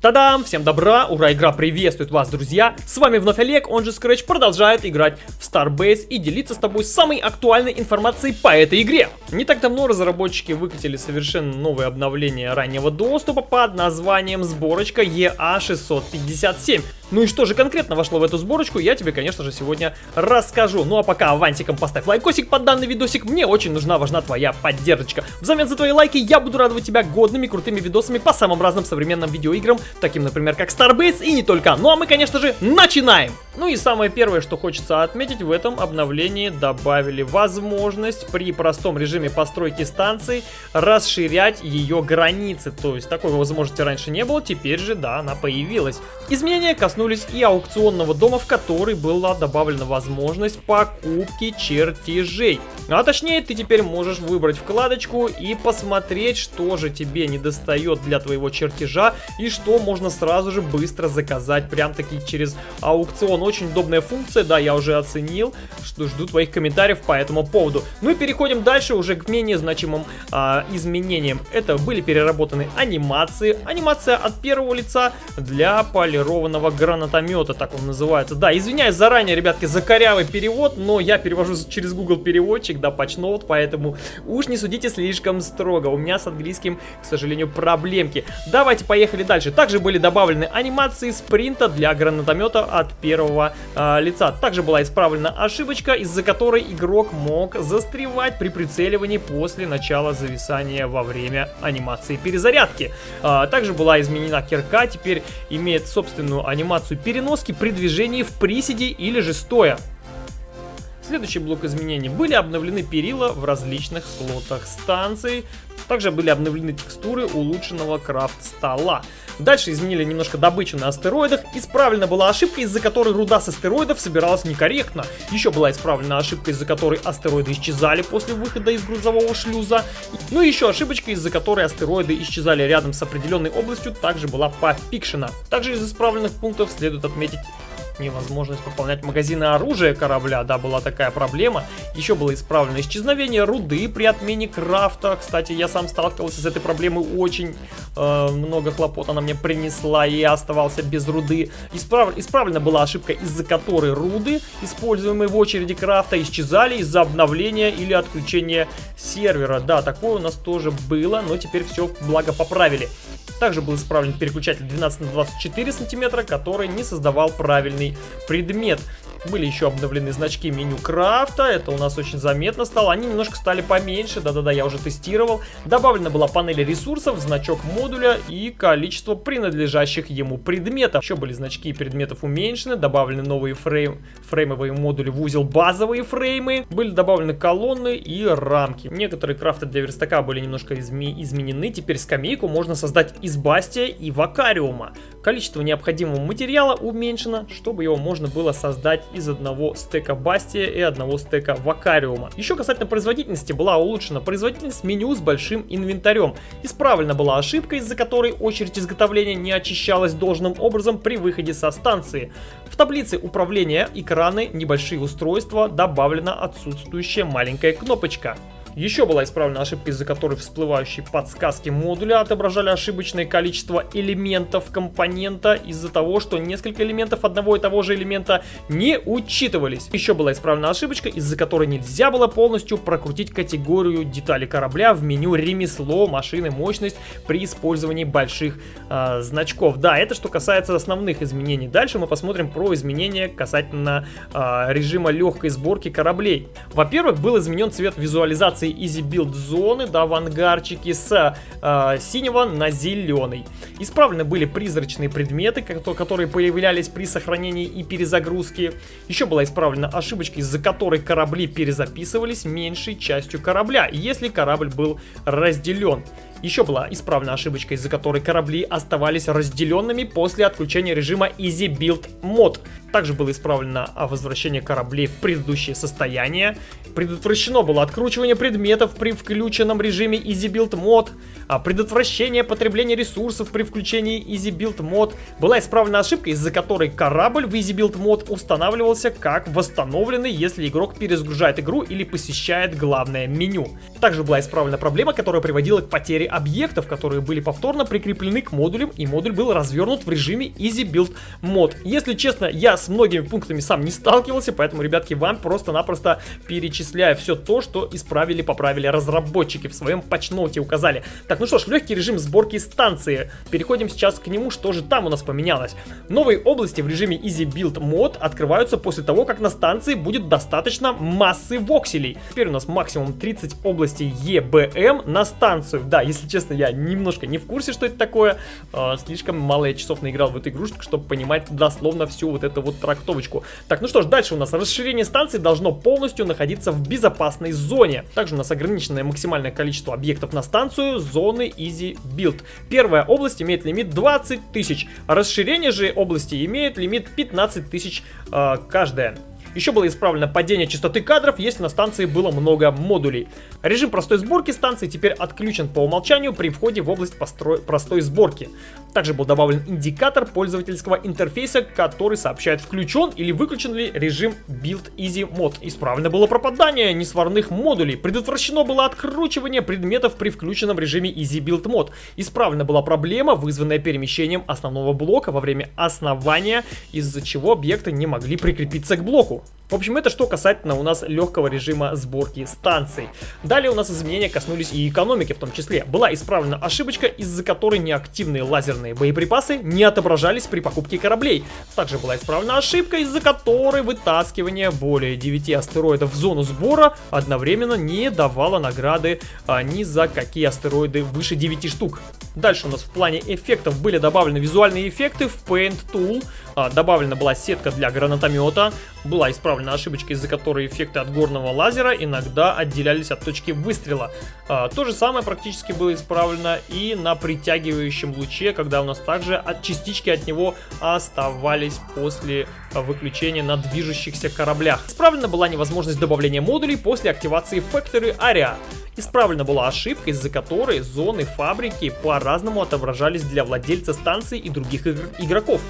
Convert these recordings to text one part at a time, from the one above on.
Тадам! Всем добра! Ура! Игра приветствует вас, друзья! С вами вновь Олег, он же Scratch, продолжает играть в Starbase и делиться с тобой самой актуальной информацией по этой игре. Не так давно разработчики выкатили совершенно новое обновление раннего доступа под названием сборочка EA657. Ну и что же конкретно вошло в эту сборочку, я тебе, конечно же, сегодня расскажу. Ну а пока авансиком поставь лайкосик под данный видосик, мне очень нужна, важна твоя поддержка. Взамен за твои лайки я буду радовать тебя годными, крутыми видосами по самым разным современным видеоиграм, таким, например, как Starbase и не только. Ну а мы, конечно же, начинаем! Ну и самое первое, что хочется отметить, в этом обновлении добавили возможность при простом режиме постройки станции расширять ее границы. То есть такой возможности раньше не было, теперь же, да, она появилась. Изменения коснулись и аукционного дома, в который была добавлена возможность покупки чертежей. А точнее, ты теперь можешь выбрать вкладочку и посмотреть, что же тебе не достает для твоего чертежа и что можно сразу же быстро заказать прям таки через аукцион. Очень удобная функция, да, я уже оценил, что жду твоих комментариев по этому поводу. Ну и переходим дальше уже к менее значимым а, изменениям. Это были переработаны анимации. Анимация от первого лица для полированного гранатомета, так он называется. Да, извиняюсь заранее, ребятки, за корявый перевод, но я перевожу через Google переводчик, да, патчноут, поэтому уж не судите слишком строго. У меня с английским, к сожалению, проблемки. Давайте поехали дальше. Также были добавлены анимации спринта для гранатомета от первого э, лица. Также была исправлена ошибочка, из-за которой игрок мог застревать при прицеливании после начала зависания во время анимации перезарядки. А, также была изменена кирка, теперь имеет собственную анимацию переноски при движении в приседе или же стоя. Следующий блок изменений. Были обновлены перила в различных слотах станции. Также были обновлены текстуры улучшенного крафт-стола. Дальше изменили немножко добычу на астероидах. Исправлена была ошибка, из-за которой руда с астероидов собиралась некорректно. Еще была исправлена ошибка, из-за которой астероиды исчезали после выхода из грузового шлюза. Ну и еще ошибочка, из-за которой астероиды исчезали рядом с определенной областью, также была пофикшена. Также из исправленных пунктов следует отметить невозможность пополнять магазины оружия корабля, да, была такая проблема. Еще было исправлено исчезновение руды при отмене крафта. Кстати, я сам сталкивался с этой проблемой очень э, много хлопот она мне принесла, и я оставался без руды. Исправ... Исправлена была ошибка, из-за которой руды, используемые в очереди крафта, исчезали из-за обновления или отключения сервера. Да, такое у нас тоже было, но теперь все благо поправили. Также был исправлен переключатель 12 на 24 сантиметра, который не создавал правильный предмет. Были еще обновлены значки меню крафта, это у нас очень заметно стало. Они немножко стали поменьше, да-да-да, я уже тестировал. Добавлена была панель ресурсов, значок модуля и количество принадлежащих ему предметов. Еще были значки предметов уменьшены, добавлены новые фрейм, фреймовые модули в узел базовые фреймы. Были добавлены колонны и рамки. Некоторые крафты для верстака были немножко изме изменены. Теперь скамейку можно создать из бастия и вакариума. Количество необходимого материала уменьшено, чтобы его можно было создать из одного стека Бастия и одного стека Вакариума. Еще касательно производительности была улучшена производительность меню с большим инвентарем. Исправлена была ошибка, из-за которой очередь изготовления не очищалась должным образом при выходе со станции. В таблице управления экраны небольшие устройства добавлена отсутствующая маленькая кнопочка. Еще была исправлена ошибка, из-за которой всплывающие подсказки модуля отображали ошибочное количество элементов компонента из-за того, что несколько элементов одного и того же элемента не учитывались. Еще была исправлена ошибочка, из-за которой нельзя было полностью прокрутить категорию детали корабля в меню ремесло, машины, мощность при использовании больших э, значков. Да, это что касается основных изменений. Дальше мы посмотрим про изменения касательно э, режима легкой сборки кораблей. Во-первых, был изменен цвет визуализации трансформации Easy Build зоны, да, в ангарчике с э, синего на зеленый. Исправлены были призрачные предметы, которые появлялись при сохранении и перезагрузке. Еще была исправлена ошибочка, из-за которой корабли перезаписывались меньшей частью корабля, если корабль был разделен. Еще была исправлена ошибочка, из-за которой корабли оставались разделенными после отключения режима Easy Build Mod. Также было исправлено возвращение кораблей в предыдущее состояние. Предотвращено было откручивание предметов при включенном режиме Easy Build Mod. а, предотвращение потребления ресурсов при включении Easy Build мод. Была исправлена ошибка, из-за которой корабль в Easy Build мод устанавливался как восстановленный, если игрок перезагружает игру или посещает главное меню. Также была исправлена проблема, которая приводила к потере объектов, которые были повторно прикреплены к модулям, и модуль был развернут в режиме Easy Build мод. Если честно, я с многими пунктами сам не сталкивался, поэтому, ребятки, вам просто-напросто перечисляю все то, что исправили, поправили разработчики в своем патчноуте указали. Так, ну что ж, легкий режим сборки станции. Переходим сейчас к нему, что же там у нас поменялось. Новые области в режиме Easy Build мод открываются после того, как на станции будет достаточно массы вокселей. Теперь у нас максимум 30 областей EBM на станцию. Да, если честно, я немножко не в курсе, что это такое. Э, слишком мало я часов наиграл в эту игрушку, чтобы понимать дословно всю вот эту вот трактовочку. Так, ну что ж, дальше у нас расширение станции должно полностью находиться в безопасной зоне. Также у нас ограниченное максимальное количество объектов на станцию, зоны Easy Build. Первая область имеет лимит 20 тысяч. Расширение же области имеет лимит 15 тысяч э, каждая. Еще было исправлено падение частоты кадров, если на станции было много модулей. Режим простой сборки станции теперь отключен по умолчанию при входе в область простой сборки. Также был добавлен индикатор пользовательского интерфейса, который сообщает, включен или выключен ли режим Build Easy Mode. Исправлено было пропадание несварных модулей. Предотвращено было откручивание предметов при включенном режиме Easy Build Mode. Исправлена была проблема, вызванная перемещением основного блока во время основания, из-за чего объекты не могли прикрепиться к блоку. В общем, это что касательно у нас легкого режима сборки станций. Далее у нас изменения коснулись и экономики в том числе. Была исправлена ошибочка, из-за которой неактивные лазерные боеприпасы не отображались при покупке кораблей. Также была исправлена ошибка, из-за которой вытаскивание более 9 астероидов в зону сбора одновременно не давало награды а, ни за какие астероиды выше 9 штук. Дальше у нас в плане эффектов были добавлены визуальные эффекты в Paint Tool. А, добавлена была сетка для гранатомета. Была исправлена ошибочка, из-за которой эффекты от горного лазера иногда отделялись от точки выстрела. А, то же самое практически было исправлено и на притягивающем луче, когда у нас также от частички от него оставались после выключения на движущихся кораблях. Исправлена была невозможность добавления модулей после активации Factory Area. Исправлена была ошибка, из-за которой зоны фабрики по-разному отображались для владельца станции и других игроков.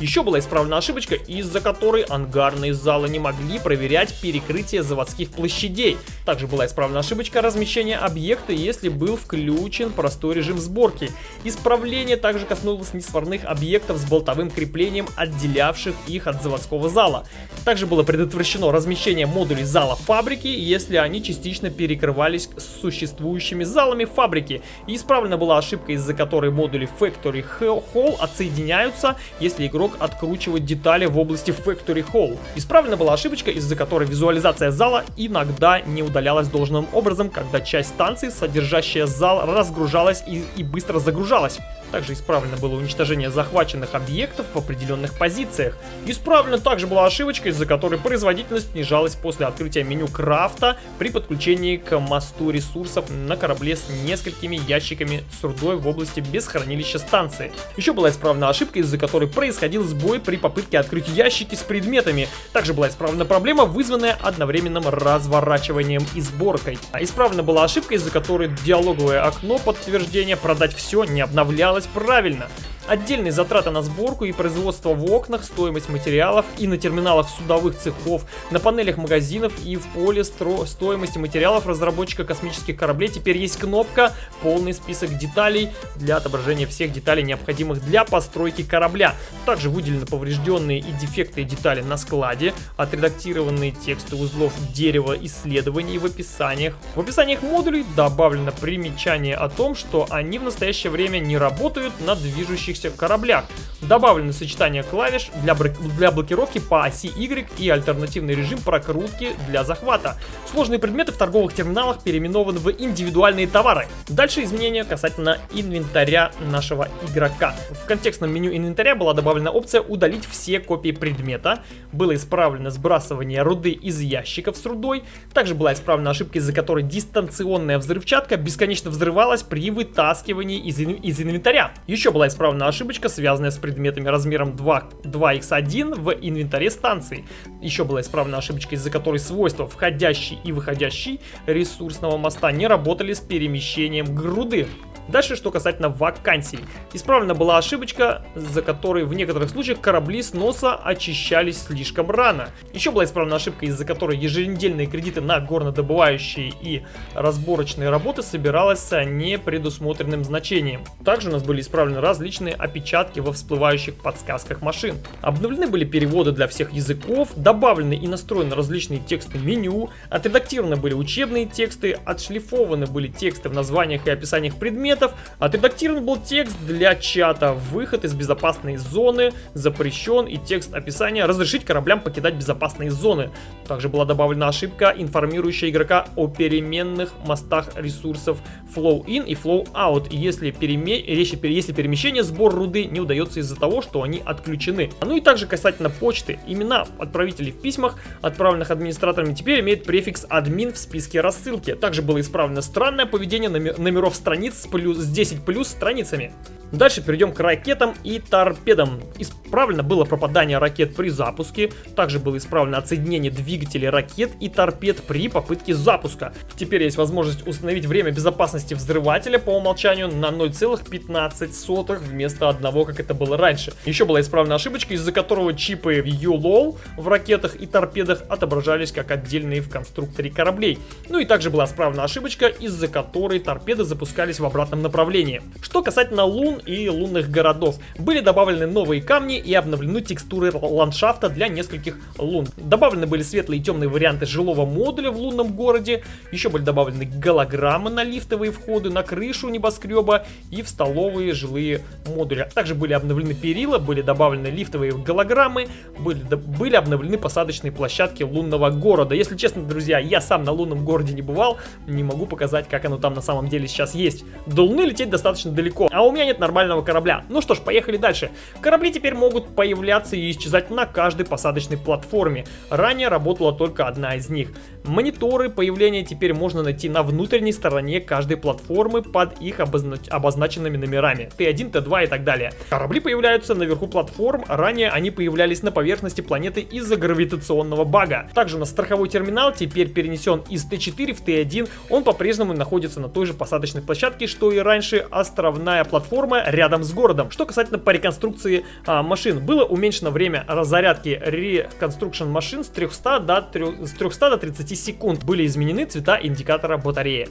Еще была исправлена ошибочка, из-за которой ангарные залы не могли проверять перекрытие заводских площадей. Также была исправлена ошибочка размещения объекта, если был включен простой режим сборки. Исправление также коснулось несварных объектов с болтовым креплением, отделявших их от заводского зала. Также было предотвращено размещение модулей зала фабрики, если они частично перекрывались с существующими залами фабрики. И исправлена была ошибка, из-за которой модули Factory Hall отсоединяются, если игрок игрок откручивать детали в области Factory Hall. Исправлена была ошибочка, из-за которой визуализация зала иногда не удалялась должным образом, когда часть станции, содержащая зал, разгружалась и, и быстро загружалась. Также исправлено было уничтожение захваченных объектов в определенных позициях. Исправлена также была ошибочка, из-за которой производительность снижалась после открытия меню крафта при подключении к мосту ресурсов на корабле с несколькими ящиками с рудой в области без хранилища станции. Еще была исправлена ошибка, из-за которой происходил сбой при попытке открыть ящики с предметами. Также была исправлена проблема, вызванная одновременным разворачиванием и сборкой. А исправлена была ошибка, из-за которой диалоговое окно подтверждения продать все не обновлялось сделать правильно. Отдельные затраты на сборку и производство в окнах, стоимость материалов и на терминалах судовых цехов, на панелях магазинов и в поле стро стоимости материалов разработчика космических кораблей теперь есть кнопка «Полный список деталей» для отображения всех деталей, необходимых для постройки корабля. Также выделены поврежденные и дефектные детали на складе, отредактированные тексты узлов дерева исследований в описаниях. В описаниях модулей добавлено примечание о том, что они в настоящее время не работают на движущих движущихся кораблях. Добавлены сочетания клавиш для, для блокировки по оси Y и альтернативный режим прокрутки для захвата. Сложные предметы в торговых терминалах переименованы в индивидуальные товары. Дальше изменения касательно инвентаря нашего игрока. В контекстном меню инвентаря была добавлена опция «Удалить все копии предмета». Было исправлено сбрасывание руды из ящиков с рудой. Также была исправлена ошибка, из-за которой дистанционная взрывчатка бесконечно взрывалась при вытаскивании из, из инвентаря. Еще была исправлена одна ошибочка, связанная с предметами размером 2, 2x1 в инвентаре станции. Еще была исправлена ошибочка, из-за которой свойства входящий и выходящий ресурсного моста не работали с перемещением груды. Дальше, что касательно вакансий. Исправлена была ошибочка, за которой в некоторых случаях корабли с носа очищались слишком рано. Еще была исправлена ошибка, из-за которой еженедельные кредиты на горнодобывающие и разборочные работы собиралась с непредусмотренным значением. Также у нас были исправлены различные опечатки во всплывающих подсказках машин. Обновлены были переводы для всех языков, добавлены и настроены различные тексты меню, отредактированы были учебные тексты, отшлифованы были тексты в названиях и описаниях предметов, отредактирован был текст для чата, выход из безопасной зоны запрещен и текст описания разрешить кораблям покидать безопасные зоны. Также была добавлена ошибка, информирующая игрока о переменных мостах ресурсов flow in и flow out, если, переме... если перемещение сбор руды не удается из-за того, что они отключены. Ну и также касательно почты, имена отправителей в письмах, отправленных администраторами, теперь имеют префикс админ в списке рассылки. Также было исправлено странное поведение номеров страниц с, плюс, с 10 плюс страницами. Дальше перейдем к ракетам и торпедам. Исправлено было пропадание ракет при запуске. Также было исправлено отсоединение двигателей ракет и торпед при попытке запуска. Теперь есть возможность установить время безопасности взрывателя по умолчанию на 0,15 вместо одного, как это было раньше. Еще была исправлена ошибочка, из-за которого чипы ULOL в ракетах и торпедах отображались как отдельные в конструкторе кораблей. Ну и также была исправлена ошибочка, из-за которой торпеды запускались в обратном направлении. Что касательно лун и лунных городов. Были добавлены новые камни и обновлены текстуры ландшафта для нескольких лун. Добавлены были светлые и темные варианты жилого модуля в лунном городе. Еще были добавлены голограммы на лифтовые входы, на крышу небоскреба и в столовые жилые модули. Также были обновлены перила, были добавлены лифтовые голограммы, были, были обновлены посадочные площадки лунного города. Если честно, друзья, я сам на лунном городе не бывал, не могу показать, как оно там на самом деле сейчас есть. До Луны лететь достаточно далеко, а у меня нет нормального корабля. Ну что ж, поехали дальше. Корабли теперь могут появляться и исчезать на каждой посадочной платформе. Ранее работала только одна из них. Мониторы появления теперь можно найти на внутренней стороне каждой платформы под их обозна обозначенными номерами. Т1, Т2 и так далее. Корабли появляются наверху платформ, ранее они появлялись на поверхности планеты из-за гравитационного бага. Также на страховой терминал теперь перенесен из Т4 в Т1, он по-прежнему находится на той же посадочной площадке, что и раньше островная платформа рядом с городом. Что касательно по реконструкции а, машин, было уменьшено время разрядки реконструкшн машин с 300 до, 3, с 300 до 30 секунд. Были изменены цвета индикатора батареи.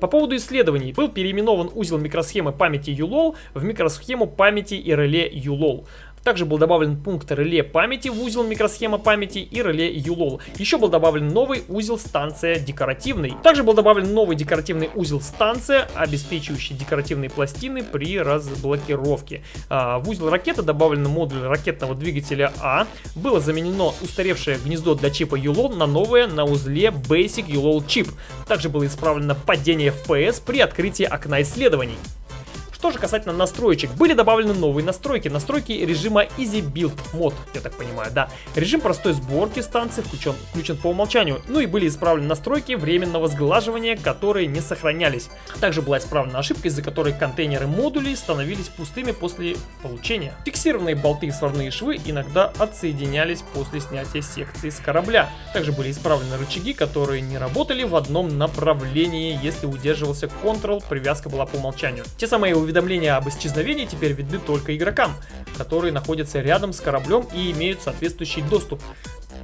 По поводу исследований, был переименован узел микросхемы памяти ULOL в микросхему памяти и реле ULOL. Также был добавлен пункт реле памяти в узел микросхема памяти и реле ULOL. Еще был добавлен новый узел станция декоративный. Также был добавлен новый декоративный узел станция, обеспечивающий декоративные пластины при разблокировке. А, в узел ракеты добавлен модуль ракетного двигателя А. Было заменено устаревшее гнездо для чипа ULOL на новое на узле Basic ULOL чип. Также было исправлено падение FPS при открытии окна исследований. Что же касательно настроечек, были добавлены новые настройки. Настройки режима Easy Build Mod, я так понимаю, да. Режим простой сборки станции включен, включен по умолчанию. Ну и были исправлены настройки временного сглаживания, которые не сохранялись. Также была исправлена ошибка, из-за которой контейнеры модулей становились пустыми после получения. Фиксированные болты и сварные швы иногда отсоединялись после снятия секции с корабля. Также были исправлены рычаги, которые не работали в одном направлении, если удерживался Ctrl, привязка была по умолчанию. Те самые уведомления об исчезновении теперь видны только игрокам, которые находятся рядом с кораблем и имеют соответствующий доступ.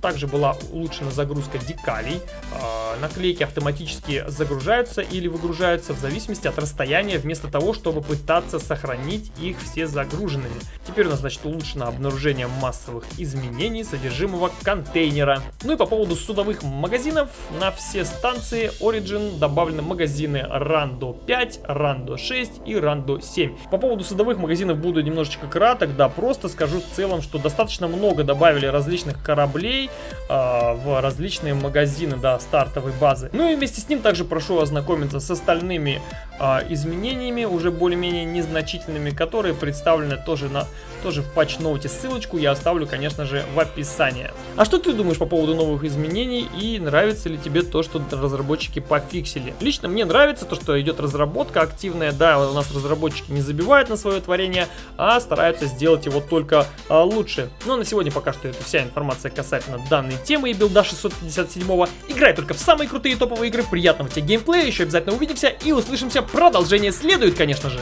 Также была улучшена загрузка декалей. Э, наклейки автоматически загружаются или выгружаются в зависимости от расстояния, вместо того, чтобы пытаться сохранить их все загруженными. Теперь у нас, значит, улучшено обнаружение массовых изменений содержимого контейнера. Ну и по поводу судовых магазинов, на все станции Origin добавлены магазины Rando 5, Rando 6 и Rando 7. По поводу судовых магазинов буду немножечко краток, да, просто скажу в целом, что достаточно много добавили различных кораблей, в различные магазины, да, стартовой базы. Ну и вместе с ним также прошу ознакомиться с остальными э, изменениями, уже более-менее незначительными, которые представлены тоже, на, тоже в патч-ноуте. Ссылочку я оставлю, конечно же, в описании. А что ты думаешь по поводу новых изменений и нравится ли тебе то, что разработчики пофиксили? Лично мне нравится то, что идет разработка активная, да, у нас разработчики не забивают на свое творение, а стараются сделать его только а, лучше. Но на сегодня пока что это вся информация касательно данной темы и билда 657. Играй только в самые крутые топовые игры, приятного тебе геймплея, еще обязательно увидимся и услышимся. Продолжение следует, конечно же.